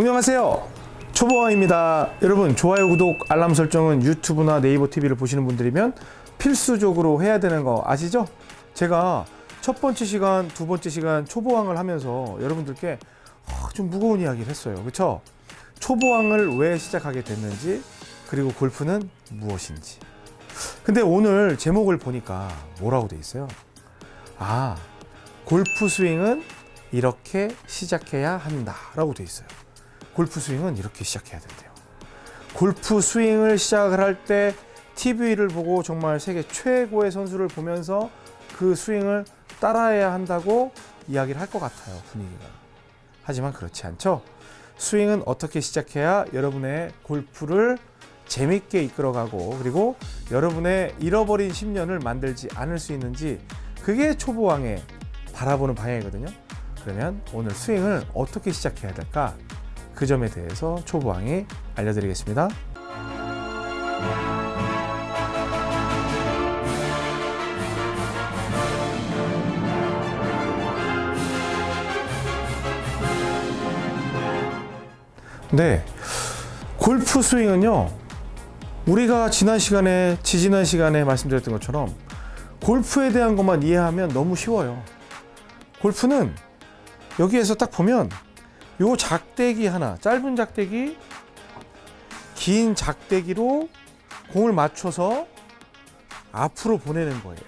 안녕하세요 초보왕입니다 여러분 좋아요 구독 알람 설정은 유튜브나 네이버 TV를 보시는 분들이면 필수적으로 해야 되는 거 아시죠? 제가 첫 번째 시간 두 번째 시간 초보왕을 하면서 여러분들께 어, 좀 무거운 이야기를 했어요 그쵸? 초보왕을 왜 시작하게 됐는지 그리고 골프는 무엇인지 근데 오늘 제목을 보니까 뭐라고 돼 있어요? 아 골프 스윙은 이렇게 시작해야 한다 라고 돼 있어요 골프 스윙은 이렇게 시작해야 된대요. 골프 스윙을 시작을 할 때 TV를 보고 정말 세계 최고의 선수를 보면서 그 스윙을 따라해야 한다고 이야기를 할 것 같아요 분위기가. 하지만 그렇지 않죠. 스윙은 어떻게 시작해야 여러분의 골프를 재밌게 이끌어가고 그리고 여러분의 잃어버린 10년을 만들지 않을 수 있는지 그게 초보왕의 바라보는 방향이거든요. 그러면 오늘 스윙을 어떻게 시작해야 될까 그 점에 대해서 초보왕이 알려드리겠습니다. 네 골프 스윙은요 우리가 지난 시간에 지지난 시간에 말씀드렸던 것처럼 골프에 대한 것만 이해하면 너무 쉬워요. 골프는 여기에서 딱 보면 요 작대기 하나 짧은 작대기 긴 작대기로 공을 맞춰서 앞으로 보내는 거예요.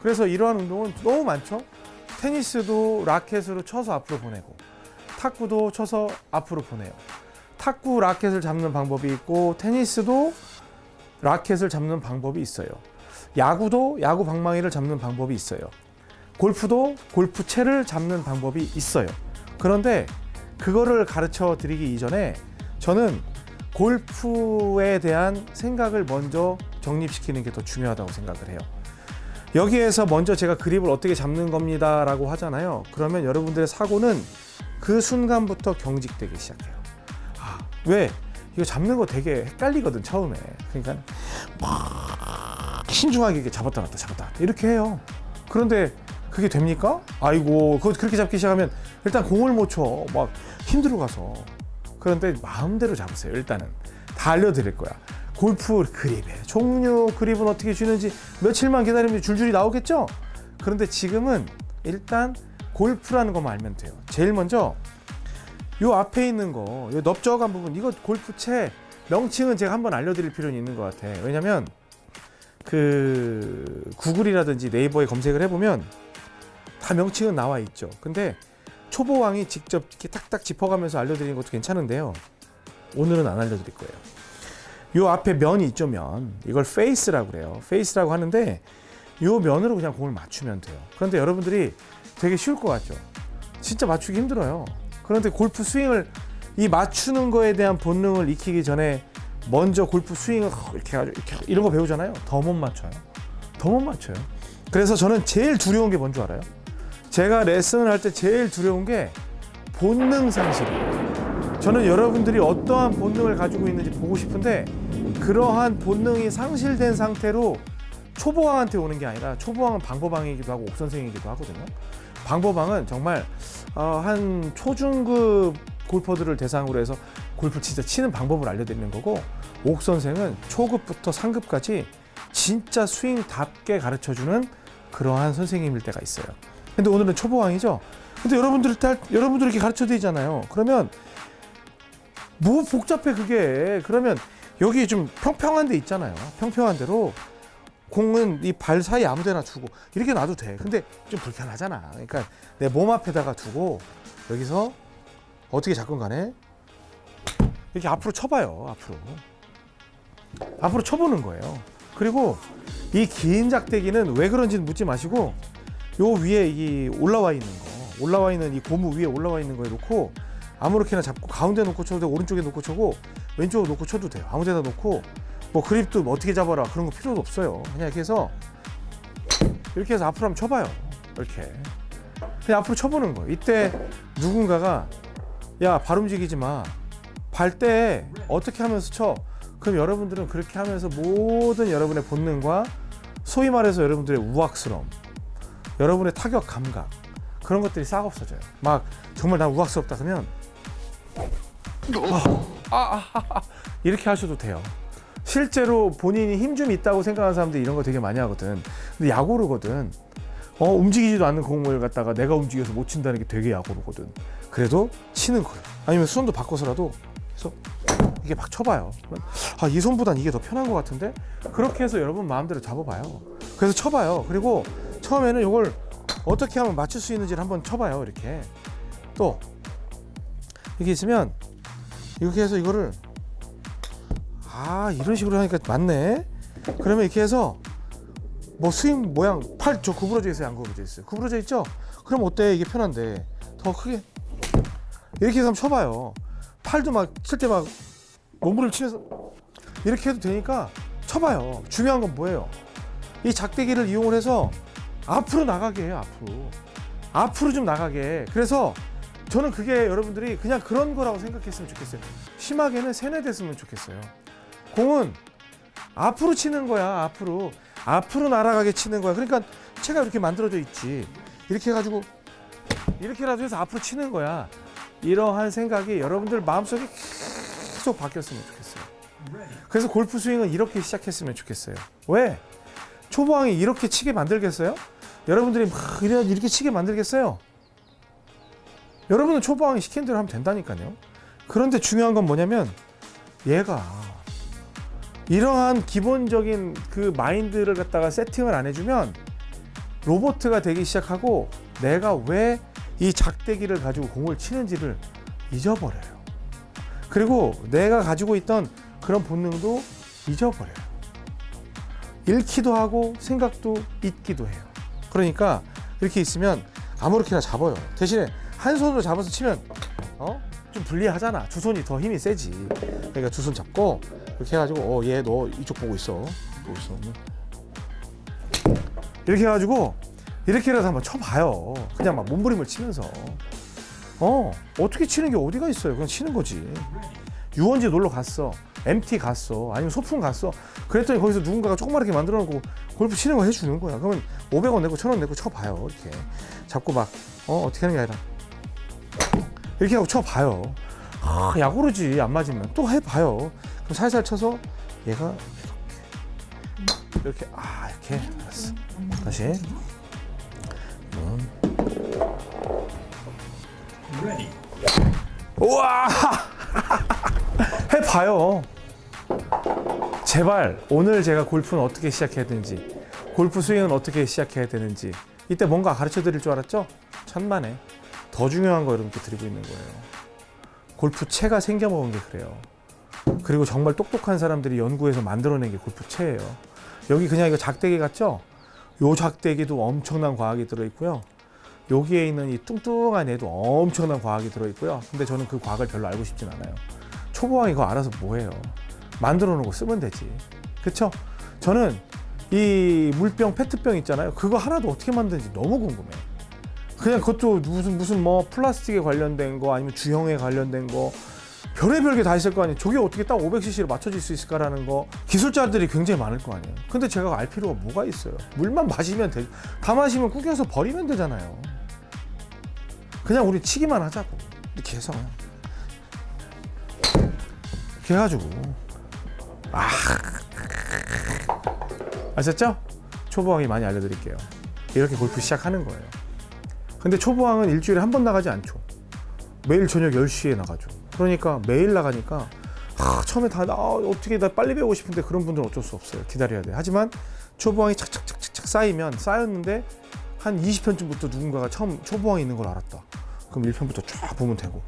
그래서 이러한 운동은 너무 많죠? 테니스도 라켓으로 쳐서 앞으로 보내고 탁구도 쳐서 앞으로 보내요. 탁구 라켓을 잡는 방법이 있고 테니스도 라켓을 잡는 방법이 있어요. 야구도 야구 방망이를 잡는 방법이 있어요. 골프도 골프채를 잡는 방법이 있어요. 그런데 그거를 가르쳐 드리기 이전에 저는 골프에 대한 생각을 먼저 정립시키는 게 더 중요하다고 생각을 해요. 여기에서 먼저 제가 그립을 어떻게 잡는 겁니다 라고 하잖아요. 그러면 여러분들의 사고는 그 순간부터 경직되기 시작해요. 아, 왜? 이거 잡는 거 되게 헷갈리거든 처음에. 그러니까 막 신중하게 잡았다 놨다 잡았다 놨다. 이렇게 해요. 그런데 그게 됩니까? 아이고 그거 그렇게 잡기 시작하면 일단 공을 못 쳐. 막 힘들어 가서. 그런데 마음대로 잡으세요 일단은. 다 알려드릴 거야. 골프 그립의 종류 그립은 어떻게 쥐는지 며칠만 기다리면 줄줄이 나오겠죠? 그런데 지금은 일단 골프라는 것만 알면 돼요. 제일 먼저 요 앞에 있는 거, 요 넓적한 부분, 이거 골프채 명칭은 제가 한번 알려드릴 필요는 있는 것 같아. 왜냐면 그 구글이라든지 네이버에 검색을 해보면 다 명칭은 나와 있죠. 근데 초보왕이 직접 이렇게 탁탁 짚어가면서 알려드리는 것도 괜찮은데요. 오늘은 안 알려드릴 거예요. 요 앞에 면이 있죠, 면. 이걸 페이스라고 그래요. 페이스라고 하는데 요 면으로 그냥 공을 맞추면 돼요. 그런데 여러분들이 되게 쉬울 것 같죠? 진짜 맞추기 힘들어요. 그런데 골프 스윙을 이 맞추는 거에 대한 본능을 익히기 전에 먼저 골프 스윙을 이렇게 아주 이렇게 이런 거 배우잖아요. 더 못 맞춰요. 더 못 맞춰요. 그래서 저는 제일 두려운 게 뭔지 알아요? 제가 레슨을 할 때 제일 두려운 게 본능 상실이에요. 저는 여러분들이 어떠한 본능을 가지고 있는지 보고 싶은데 그러한 본능이 상실된 상태로 초보왕한테 오는 게 아니라 초보왕은 방법왕이기도 하고 옥선생이기도 하거든요. 방법왕은 정말 어, 한 초중급 골퍼들을 대상으로 해서 골프 진짜 치는 방법을 알려드리는 거고 옥 선생은 초급부터 상급까지 진짜 스윙답게 가르쳐주는 그러한 선생님일 때가 있어요. 근데 오늘은 초보왕이죠. 근데 여러분들 딸 여러분들 이렇게 가르쳐 드리잖아요. 그러면 뭐 복잡해 그게. 그러면 여기 좀 평평한 데 있잖아요. 평평한 대로 공은 이 발 사이 아무 데나 두고 이렇게 놔도 돼. 근데 좀 불편하잖아. 그러니까 내 몸 앞에다가 두고 여기서 어떻게 잡건 간에 이렇게 앞으로 쳐봐요. 앞으로. 앞으로 쳐보는 거예요. 그리고 이 긴 작대기는 왜 그런지는 묻지 마시고 요 위에 이 올라와 있는 거 올라와 있는 이 고무 위에 올라와 있는 거에 놓고 아무렇게나 잡고 가운데 놓고 쳐도 되고 오른쪽에 놓고 쳐고 왼쪽으로 놓고 쳐도 돼요. 아무 데나 놓고 뭐 그립도 뭐 어떻게 잡아라 그런 거 필요도 없어요. 그냥 이렇게 해서 이렇게 해서 앞으로 한번 쳐봐요. 이렇게 그냥 앞으로 쳐보는 거예요. 이때 누군가가 야 발 움직이지 마. 발 때 어떻게 하면서 쳐? 그럼 여러분들은 그렇게 하면서 모든 여러분의 본능과 소위 말해서 여러분들의 우악스러움, 여러분의 타격 감각 그런 것들이 싹 없어져요. 막 정말 난 우악스럽다 그러면 아, 아, 아, 아. 이렇게 하셔도 돼요. 실제로 본인이 힘 좀 있다고 생각하는 사람들이 이런 거 되게 많이 하거든. 근데 약오르거든. 어, 움직이지도 않는 공을 갖다가 내가 움직여서 못 친다는 게 되게 약오르거든. 그래도 치는 거예요. 아니면 수선도 바꿔서라도 그래서 이게 막 쳐봐요. 아, 이 손보단 이게 더 편한 것 같은데? 그렇게 해서 여러분 마음대로 잡아봐요. 그래서 쳐봐요. 그리고 처음에는 이걸 어떻게 하면 맞출 수 있는지를 한번 쳐봐요. 이렇게. 또 이게 있으면 이렇게 해서 이거를 아 이런 식으로 하니까 맞네. 그러면 이렇게 해서 뭐 스윙 모양 팔 저 구부러져 있어요, 안 구부러져 있어요? 구부러져 있죠? 그럼 어때? 이게 편한데 더 크게 이렇게 해서 한번 쳐봐요. 팔도 막 칠 때 막 몸부림 치면서 이렇게 해도 되니까 쳐봐요. 중요한 건 뭐예요? 이 작대기를 이용을 해서 앞으로 나가게 해요. 앞으로 앞으로 좀 나가게. 그래서 저는 그게 여러분들이 그냥 그런 거라고 생각했으면 좋겠어요. 심하게는 세뇌됐으면 좋겠어요. 공은 앞으로 치는 거야. 앞으로 앞으로 날아가게 치는 거야. 그러니까 채가 이렇게 만들어져 있지. 이렇게 해가지고 이렇게라도 해서 앞으로 치는 거야. 이러한 생각이 여러분들 마음속에 계속 바뀌었으면 좋겠어요. 그래서 골프 스윙은 이렇게 시작했으면 좋겠어요. 왜? 초보왕이 이렇게 치게 만들겠어요? 여러분들이 막 이래- 이렇게 치게 만들겠어요? 여러분은 초보왕이 시킨 대로 하면 된다니까요. 그런데 중요한 건 뭐냐면 얘가 이러한 기본적인 그 마인드를 갖다가 세팅을 안 해주면 로보트가 되기 시작하고 내가 왜 이 작대기를 가지고 공을 치는지를 잊어버려요. 그리고 내가 가지고 있던 그런 본능도 잊어버려요. 잃기도 하고 생각도 잊기도 해요. 그러니까 이렇게 있으면 아무렇게나 잡아요. 대신에 한 손으로 잡아서 치면 어? 좀 불리하잖아. 두 손이 더 힘이 세지. 그러니까 두 손 잡고 이렇게 해가지고 어얘 너 이쪽 보고 있어. 보고 있어. 이렇게 해가지고 이렇게라도 한번 쳐봐요. 그냥 막 몸부림을 치면서 어 어떻게 치는 게 어디가 있어요? 그냥 치는 거지. 유원지 놀러 갔어. MT 갔어. 아니면 소풍 갔어. 그랬더니 거기서 누군가가 조그맣게 만들어 놓고 골프 치는 거 해주는 거야. 그러면 500원 내고 1000원 내고 쳐봐요. 이렇게 잡고 막 어 어떻게 하는 게 아니라 이렇게 하고 쳐봐요. 아, 약오르지 안 맞으면 또 해봐요. 그럼 살살 쳐서 얘가 이렇게 이렇게 아 이렇게 알았어. 다시 음. 우와 해봐요. 제발 오늘 제가 골프는 어떻게 시작해야 되는지 골프 스윙은 어떻게 시작해야 되는지 이때 뭔가 가르쳐 드릴 줄 알았죠? 천만에 더 중요한 거 여러분께 드리고 있는 거예요. 골프채가 생겨먹은 게 그래요. 그리고 정말 똑똑한 사람들이 연구해서 만들어낸 게 골프채예요. 여기 그냥 이거 작대기 같죠? 요 작대기도 엄청난 과학이 들어있고요. 여기에 있는 이 뚱뚱한 애도 엄청난 과학이 들어있고요. 근데 저는 그 과학을 별로 알고 싶진 않아요. 초보왕 이거 알아서 뭐해요? 만들어 놓고 쓰면 되지. 그쵸? 저는 이 물병, 페트병 있잖아요. 그거 하나도 어떻게 만드는지 너무 궁금해. 그냥 그것도 무슨 무슨 뭐 플라스틱에 관련된 거 아니면 주형에 관련된 거 별의별 게 다 있을 거 아니에요. 저게 어떻게 딱 500cc로 맞춰질 수 있을까라는 거 기술자들이 굉장히 많을 거 아니에요. 근데 제가 알 필요가 뭐가 있어요. 물만 마시면 돼. 다 마시면 구겨서 버리면 되잖아요. 그냥 우리 치기만 하자고. 이렇게 해서 이렇게 해가지고 아 아셨죠? 초보왕이 많이 알려드릴게요. 이렇게 골프 시작하는 거예요. 근데 초보왕은 일주일에 한 번 나가지 않죠. 매일 저녁 10시에 나가죠. 그러니까 매일 나가니까 아, 처음에 다 아, 어떻게 나 빨리 배우고 싶은데 그런 분들은 어쩔 수 없어요. 기다려야 돼. 하지만 초보왕이 착착착착 쌓이면 쌓였는데 한 20편쯤부터 누군가가 처음 초보왕이 있는 걸 알았다. 그럼 1편부터 쫙 보면 되고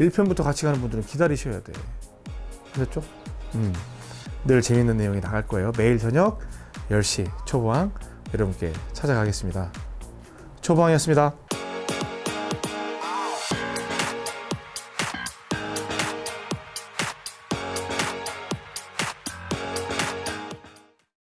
1편부터 같이 가는 분들은 기다리셔야 돼. 아셨죠? 음. 늘 재밌는 내용이 나갈 거예요. 매일 저녁 10시 초보왕 여러분께 찾아가겠습니다. 초보왕이었습니다.